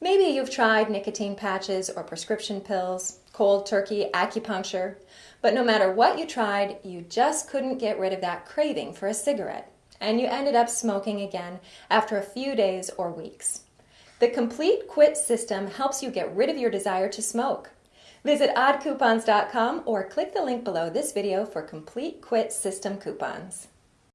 Maybe you've tried nicotine patches or prescription pills, cold turkey, acupuncture, but no matter what you tried, you just couldn't get rid of that craving for a cigarette, and you ended up smoking again after a few days or weeks. The Complete Quit system helps you get rid of your desire to smoke. Visit oddcoupons.com or click the link below this video for Complete Quit System coupons.